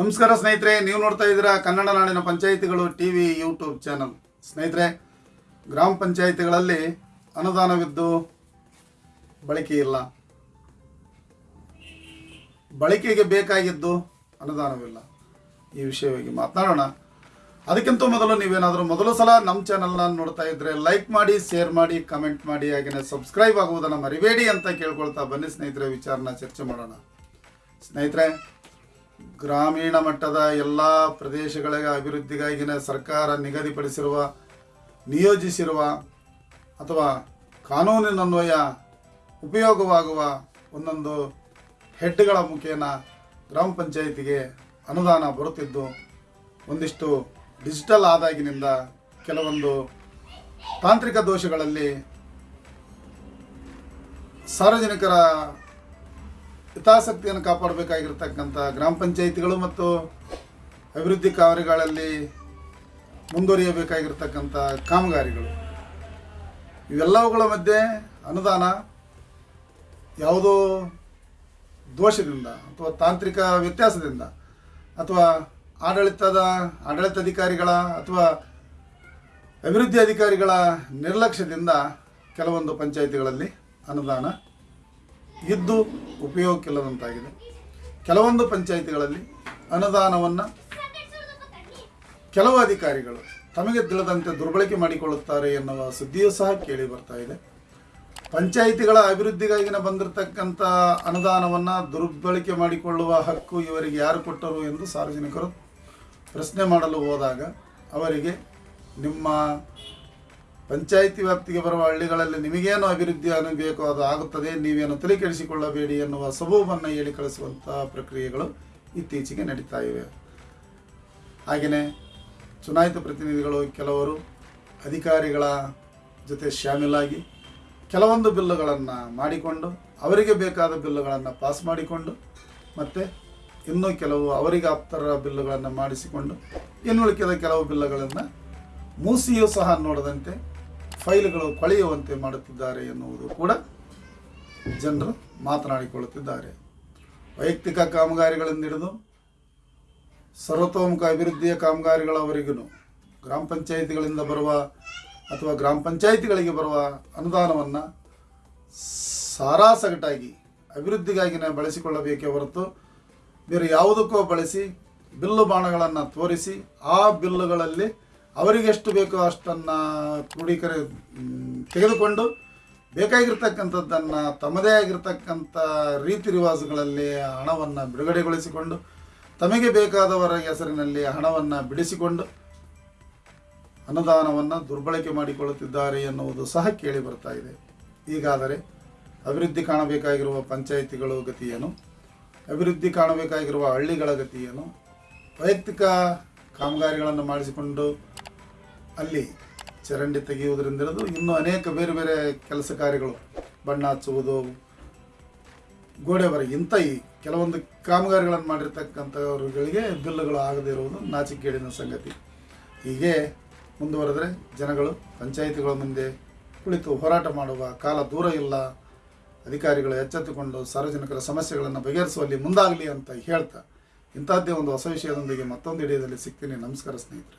ನಮಸ್ಕಾರ ಸ್ನೇಹಿತರೆ, ನೀವು ನೋಡ್ತಾ ಇದ್ದೀರಾ ಕನ್ನಡ ನಾಡಿನ ಪಂಚಾಯಿತಿಗಳು ಟಿ ವಿ ಯೂಟ್ಯೂಬ್ ಚಾನಲ್. ಸ್ನೇಹಿತರೆ, ಗ್ರಾಮ ಪಂಚಾಯಿತಿಗಳಲ್ಲಿ ಅನುದಾನವಿದ್ದು ಬಳಕೆ ಇಲ್ಲ. ಬಳಕೆಗೆ ಬೇಕಾಗಿದ್ದು ಅನುದಾನವಿಲ್ಲ. ಈ ವಿಷಯವಾಗಿ ಮಾತನಾಡೋಣ. ಅದಕ್ಕಿಂತ ಮೊದಲು ನೀವೇನಾದರೂ ಮೊದಲು ಸಲ ನಮ್ಮ ಚಾನಲ್ನ ನೋಡ್ತಾ ಇದ್ರೆ ಲೈಕ್ ಮಾಡಿ, ಶೇರ್ ಮಾಡಿ, ಕಮೆಂಟ್ ಮಾಡಿ, ಹಾಗೆಯೇ ಸಬ್ಸ್ಕ್ರೈಬ್ ಆಗುವುದನ್ನು ಮರಿಬೇಡಿ ಅಂತ ಕೇಳ್ಕೊಳ್ತಾ ಬನ್ನಿ ಸ್ನೇಹಿತರೆ, ವಿಚಾರನ ಚರ್ಚೆ ಮಾಡೋಣ. ಸ್ನೇಹಿತರೆ ಗ್ರಾಮೀಣ ಮಟ್ಟದ ಎಲ್ಲ ಪ್ರದೇಶಗಳಿಗೆ ಅಭಿವೃದ್ಧಿಗಾಗಿನ ಸರ್ಕಾರ ನಿಗದಿಪಡಿಸಿರುವ, ನಿಯೋಜಿಸಿರುವ ಅಥವಾ ಕಾನೂನಿನನ್ವಯ ಉಪಯೋಗವಾಗುವ ಒಂದೊಂದು ಹೆಡ್ಗಳ ಮುಖೇನ ಗ್ರಾಮ ಪಂಚಾಯಿತಿಗೆ ಅನುದಾನ ಬರುತ್ತಿದ್ದು, ಒಂದಿಷ್ಟು ಡಿಜಿಟಲ್ ಆದಾಗಿನಿಂದ ಕೆಲವೊಂದು ತಾಂತ್ರಿಕ ದೋಷಗಳಲ್ಲಿ ಸಾರ್ವಜನಿಕರ ಹಿತಾಸಕ್ತಿಯನ್ನು ಕಾಪಾಡಬೇಕಾಗಿರ್ತಕ್ಕಂಥ ಗ್ರಾಮ ಪಂಚಾಯಿತಿಗಳು ಮತ್ತು ಅಭಿವೃದ್ಧಿ ಕಾರ್ಯಗಳಲ್ಲಿ ಮುಂದುವರಿಯಬೇಕಾಗಿರ್ತಕ್ಕಂಥ ಕಾಮಗಾರಿಗಳು. ಇವೆಲ್ಲವುಗಳ ಮಧ್ಯೆ ಅನುದಾನ ಯಾವುದೋ ದೋಷದಿಂದ ಅಥವಾ ತಾಂತ್ರಿಕ ವ್ಯತ್ಯಾಸದಿಂದ ಅಥವಾ ಆಡಳಿತದ, ಆಡಳಿತಾಧಿಕಾರಿಗಳ ಅಥವಾ ಅಭಿವೃದ್ಧಿ ಅಧಿಕಾರಿಗಳ ನಿರ್ಲಕ್ಷ್ಯದಿಂದ ಕೆಲವೊಂದು ಪಂಚಾಯಿತಿಗಳಲ್ಲಿ ಅನುದಾನ ಇದ್ದು ಉಪಯೋಗಕ್ಕಿಲ್ಲದಂತಾಗಿದೆ. ಕೆಲವೊಂದು ಪಂಚಾಯಿತಿಗಳಲ್ಲಿ ಅನುದಾನವನ್ನು ಕೆಲವು ಅಧಿಕಾರಿಗಳು ತಮಗೆ ತಿಳಿದಂತೆ ದುರ್ಬಳಕೆ ಮಾಡಿಕೊಳ್ಳುತ್ತಾರೆ ಎನ್ನುವ ಸುದ್ದಿಯೂ ಸಹ ಕೇಳಿ ಬರ್ತಾ ಇದೆ. ಪಂಚಾಯಿತಿಗಳ ಅಭಿವೃದ್ಧಿಗಾಗಿನ ಬಂದಿರತಕ್ಕಂಥ ಅನುದಾನವನ್ನು ದುರ್ಬಳಕೆ ಮಾಡಿಕೊಳ್ಳುವ ಹಕ್ಕು ಇವರಿಗೆ ಯಾರು ಕೊಟ್ಟರು ಎಂದು ಸಾರ್ವಜನಿಕರು ಪ್ರಶ್ನೆ ಮಾಡಲು ಹೋದಾಗ ಅವರಿಗೆ ನಿಮ್ಮ ಪಂಚಾಯಿತಿ ವ್ಯಾಪ್ತಿಗೆ ಬರುವ ಹಳ್ಳಿಗಳಲ್ಲಿ ನಿಮಗೇನು ಅಭಿವೃದ್ಧಿ ಆಗಬೇಕು, ಅದು ಆಗುತ್ತದೆ, ನೀವೇನು ತಲೆ ಕೆಡಿಸಿಕೊಳ್ಳಬೇಡಿ ಎನ್ನುವ ಸಬೂಬನ್ನು ಹೇಳಿ ಕಳಿಸುವಂತಹ ಪ್ರಕ್ರಿಯೆಗಳು ಇತ್ತೀಚೆಗೆ ನಡೀತಾ ಇವೆ. ಹಾಗೆಯೇ ಚುನಾಯಿತ ಪ್ರತಿನಿಧಿಗಳು ಕೆಲವರು ಅಧಿಕಾರಿಗಳ ಜೊತೆ ಶಾಮೀಲಾಗಿ ಕೆಲವೊಂದು ಬಿಲ್ಲುಗಳನ್ನು ಮಾಡಿಕೊಂಡು, ಅವರಿಗೆ ಬೇಕಾದ ಬಿಲ್ಲುಗಳನ್ನು ಪಾಸ್ ಮಾಡಿಕೊಂಡು, ಮತ್ತು ಇನ್ನೂ ಕೆಲವು ಅವರಿಗೆ ಆಪ್ತರ ಬಿಲ್ಲುಗಳನ್ನು ಮಾಡಿಸಿಕೊಂಡು, ಇನ್ನುಳಿಕೆದ ಕೆಲವು ಬಿಲ್ಲುಗಳನ್ನು ಮೂಸಿಯೂ ಸಹ ನೋಡದಂತೆ ಫೈಲ್ಗಳು ಕೊಳೆಯುವಂತೆ ಮಾಡುತ್ತಿದ್ದಾರೆ ಎನ್ನುವುದು ಕೂಡ ಜನರು ಮಾತನಾಡಿಕೊಳ್ಳುತ್ತಿದ್ದಾರೆ. ವೈಯಕ್ತಿಕ ಕಾಮಗಾರಿಗಳನ್ನು ಹಿಡಿದು ಸರ್ವತೋಮುಖ ಅಭಿವೃದ್ಧಿಯ ಕಾಮಗಾರಿಗಳವರೆಗೂ ಗ್ರಾಮ ಪಂಚಾಯಿತಿಗಳಿಂದ ಬರುವ ಅಥವಾ ಗ್ರಾಮ ಪಂಚಾಯಿತಿಗಳಿಗೆ ಬರುವ ಅನುದಾನವನ್ನು ಸಾರಾಸಗಟಾಗಿ ಅಭಿವೃದ್ಧಿಗಾಗಿನೇ ಬಳಸಿಕೊಳ್ಳಬೇಕೇ ಹೊರತು ಬೇರೆ ಯಾವುದಕ್ಕೋ ಬಳಸಿ ಬಿಲ್ಲು ಬಾಣಗಳನ್ನು ತೋರಿಸಿ ಆ ಬಿಲ್ಲುಗಳಲ್ಲಿ ಅವರಿಗೆಷ್ಟು ಬೇಕೋ ಅಷ್ಟನ್ನು ಕ್ರೋಢೀಕರ ತೆಗೆದುಕೊಂಡು ಬೇಕಾಗಿರ್ತಕ್ಕಂಥದ್ದನ್ನು ತಮ್ಮದೇ ಆಗಿರ್ತಕ್ಕಂಥ ರೀತಿ ರಿವಾಜುಗಳಲ್ಲಿ ಹಣವನ್ನು ಬಿಡುಗಡೆಗೊಳಿಸಿಕೊಂಡು, ತಮಗೆ ಬೇಕಾದವರ ಹೆಸರಿನಲ್ಲಿ ಹಣವನ್ನು ಬಿಡಿಸಿಕೊಂಡು ಅನುದಾನವನ್ನು ದುರ್ಬಳಕೆ ಮಾಡಿಕೊಳ್ಳುತ್ತಿದ್ದಾರೆ ಎನ್ನುವುದು ಸಹ ಕೇಳಿ ಬರ್ತಾ ಇದೆ. ಹೀಗಾದರೆ ಅಭಿವೃದ್ಧಿ ಕಾಣಬೇಕಾಗಿರುವ ಪಂಚಾಯಿತಿಗಳು ಗತಿಯೇನು ಅಭಿವೃದ್ಧಿ ಕಾಣಬೇಕಾಗಿರುವ ಹಳ್ಳಿಗಳ ಗತಿಯೇನು ವೈಯಕ್ತಿಕ ಕಾಮಗಾರಿಗಳನ್ನು ಮಾಡಿಸಿಕೊಂಡು ಅಲ್ಲಿ ಚರಂಡಿ ತೆಗೆಯುವುದರಿಂದ ಹಿಡಿದು ಇನ್ನೂ ಅನೇಕ ಬೇರೆ ಬೇರೆ ಕೆಲಸ ಕಾರ್ಯಗಳು, ಬಣ್ಣ ಹಚ್ಚುವುದು, ಗೋಡೆ ಬರ ಇಂಥ ಈ ಕೆಲವೊಂದು ಕಾಮಗಾರಿಗಳನ್ನು ಮಾಡಿರ್ತಕ್ಕಂಥವ್ರುಗಳಿಗೆ ಬಿಲ್ಲುಗಳು ಆಗದೇ ಇರುವುದು ನಾಚಿಕೇಡಿನ ಸಂಗತಿ. ಹೀಗೆ ಮುಂದುವರೆದರೆ ಜನಗಳು, ಪಂಚಾಯಿತಿಗಳ ಮುಂದೆ ಕುಳಿತು ಹೋರಾಟ ಮಾಡುವ ಕಾಲ ದೂರ ಇಲ್ಲ. ಅಧಿಕಾರಿಗಳು ಎಚ್ಚೆತ್ತುಕೊಂಡು ಸಾರ್ವಜನಿಕರ ಸಮಸ್ಯೆಗಳನ್ನು ಬಗೆಹರಿಸುವಲ್ಲಿ ಮುಂದಾಗಲಿ ಅಂತ ಹೇಳ್ತಾ ಇಂಥದ್ದೇ ಒಂದು ಹೊಸ ವಿಷಯದೊಂದಿಗೆ ಮತ್ತೊಂದು ಹಿಡಿಯದಲ್ಲಿ ಸಿಗ್ತೀನಿ. ನಮಸ್ಕಾರ ಸ್ನೇಹಿತರೆ.